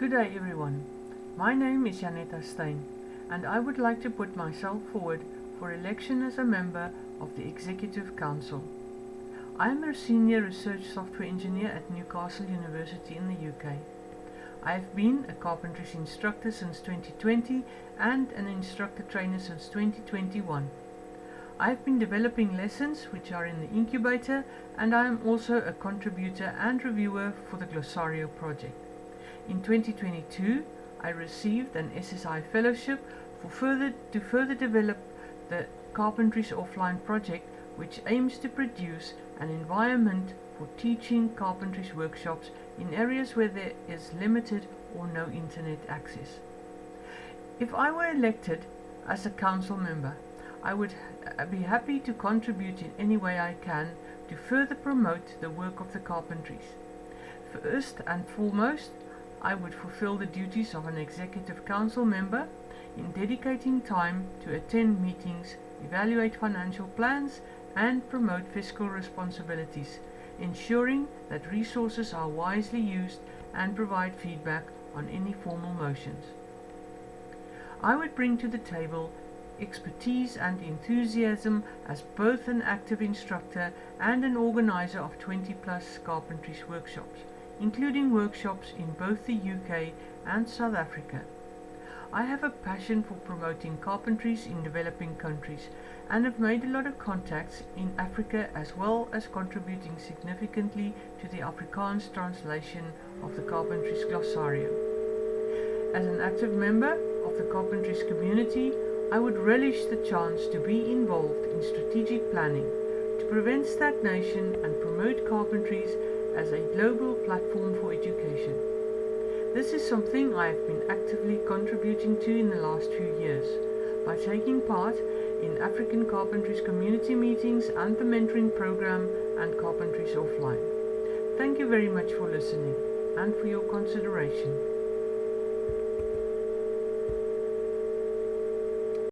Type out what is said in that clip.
Good day everyone. My name is Jannetta Steyn and I would like to put myself forward for election as a member of the Executive Council. I am a senior research software engineer at Newcastle University in the UK. I have been a carpentries instructor since 2020 and an instructor trainer since 2021. I have been developing lessons which are in the incubator and I am also a contributor and reviewer for the Glossario project. In 2022 I received an SSI fellowship for further to further develop the Carpentries Offline project which aims to produce an environment for teaching carpentries workshops in areas where there is limited or no internet access. If I were elected as a council member, I would be happy to contribute in any way I can to further promote the work of the carpentries. First and foremost, I would fulfill the duties of an executive council member in dedicating time to attend meetings, evaluate financial plans and promote fiscal responsibilities, ensuring that resources are wisely used and provide feedback on any formal motions. I would bring to the table expertise and enthusiasm as both an active instructor and an organizer of 20 plus carpentries workshops, including workshops in both the UK and South Africa. I have a passion for promoting carpentries in developing countries and have made a lot of contacts in Africa as well as contributing significantly to the Afrikaans translation of the Carpentries Glossario. As an active member of the Carpentries community, I would relish the chance to be involved in strategic planning to prevent stagnation and promote carpentries as a global platform for education. This is something I have been actively contributing to in the last few years by taking part in African Carpentries community meetings and the mentoring program and Carpentries Offline. Thank you very much for listening and for your consideration.